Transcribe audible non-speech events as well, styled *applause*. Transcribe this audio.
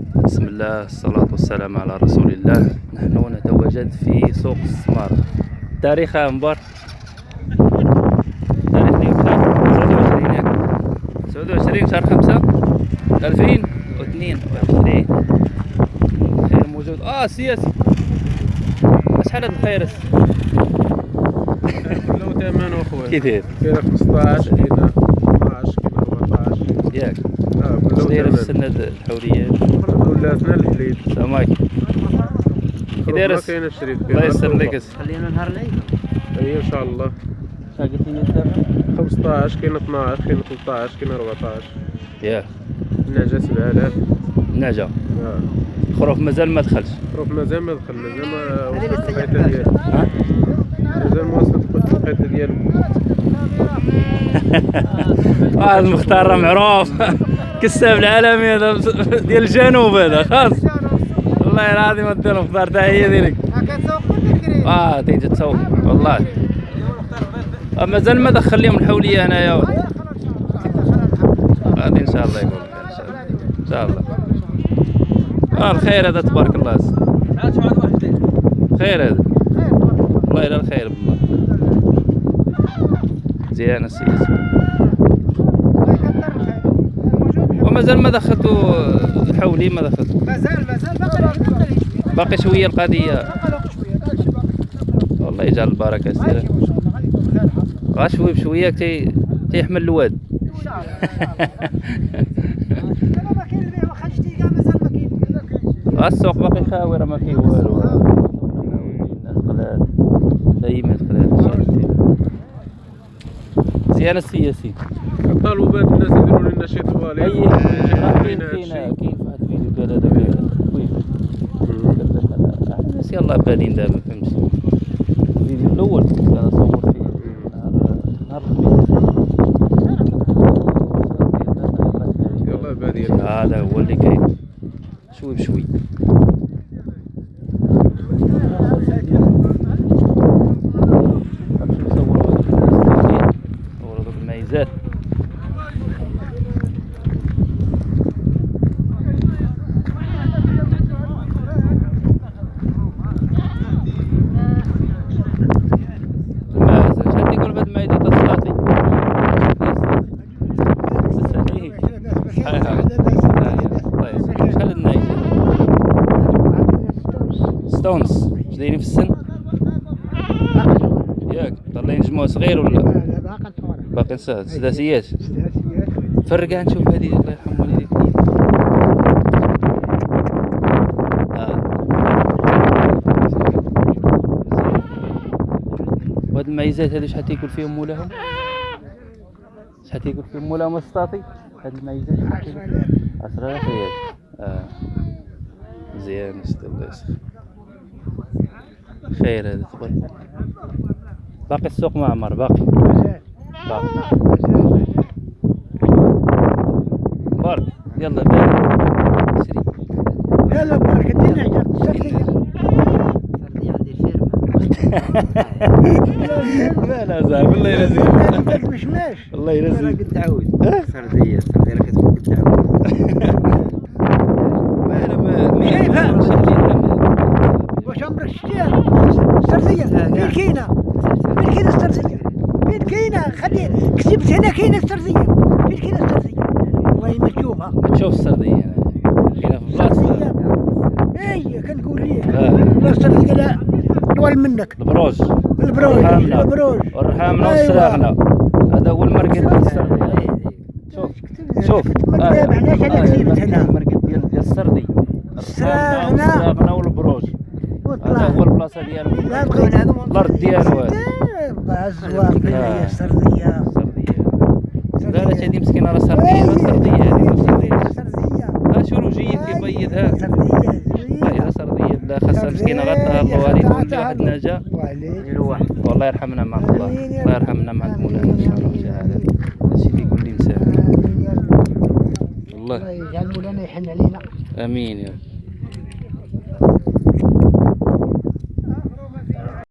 بسم الله الصلاة والسلام على رسول الله. نحن نتواجد في سوق السمار تاريخ أنبار. تاريخ اليوم شهر 27 ياك 27 شهر 5 2022 خير موجود. آه سياسي. شحال هاد الخيرس كله *laughs* ثمن اخويا كي داير كاين 15 كاين 12 كاين 14 ياك آه اش كله داير السند الحوريات ولاتنا الحليب سماك كي داير ما كاين الشريف الله يسر لك. خلينا نهار العيد. اي إن شاء الله. قلتي لي الثمن 15 كاين 12 كاين 13 كاين 14 ياك النعجه 7000 نعجة آه. الخروف مازال ما دخلش. خروف مازال ما دخل مازال ما وصلت القيته ديالو ها؟ مازال ما وصلت القيته ديالو واحد المختار راه معروف. *laughs* كساب العالمي هذا ديال الجنوب هذا خاص والله العظيم انت المختار تاع هي ديالك آه تيجي تسوق والله. مازال ما دخل لهم الحولية هنايا. غادي إن شاء الله يكون إن شاء الله. إن شاء الله. آه الخير هذا تبارك الله. خير هذا. والله الا الخير بالله مزيان السياسي ومازال ما دخلتوا الحولي ما دخلتوا مازال مازال باقي باقي شوية القضية. والله يجعل البركة سير غا شوي بشوية تي تيحمل الواد. السوق باقي خاوي راه ما فيه والو. دايما قلال مزيان السياسي. طالبوا بات الناس يديروا لنا شي طوالي أي كاين كاين واحد الفيديو قال هذاك أنا الناس يلاه بالين دابا فهمتي. الفيديو الأول كان صور فيه. نهار نهار الخميس. يلاه بادين هذا هو اللي كاين. شوي بشوي. ستونز اش دايرين في السن؟ ياك طالعين جموع صغير ولا؟ باقي سهل سداسيات فرقها نشوف هذه الله يرحم والديك. آه. وهاد الميزات هادو شحال تيكون فيهم مولاهم؟ شحال تيكون فيهم مولاهم السطاطي هاد فيهم؟ عشرة آلاف ريال مزيان أسطى الله يسخر خير هذا تبارك. باقي السوق معمر باقي. باقي بارك يلا بارك سري يلا بارك الدنيا *laughs* لا لا زعما الله يرزقك. انت مشماش الله يرزقك. قد تعود راه كتكون قد تعود ما أنا ما شايفها؟ واش عمرك شتيها؟ سردية فين كاينة فين كاينة السردية فين كاينة خلي كتبت هنا كاينة السردية فين كاينة السردية والله ما تشوفها ما تشوف السردية. هنا كاينة في بلاصه اي كنقول ليك آه. لا. السردية لا. طول منك. البروج. البروج. البروج. والرحامنه أيوة. والسراغنه هذا هو المرقد ديال السرديه شوف. شوف. علاش أنا كتبت هنا المرقد ديال السردي. السراغنة. السراغنه والبروج. هذا هو البلاصة ديالو الأرض ديالو هذا الزواق هي السردية السردية لا لا هذه مسكينه راه سرديه راه سرديه هذه سردية ها شروجيه كيبيضها سردية لا الا سرديه لا خاصها مسكينة غتهر الوالد تولي واحد واحد والله يرحمنا مع الله. الله يرحمنا مع مولانا إن شاء الله وشهاده هادشي اللي يقول لي والله. الله يجعل مولانا يحن علينا. آمين يا رب.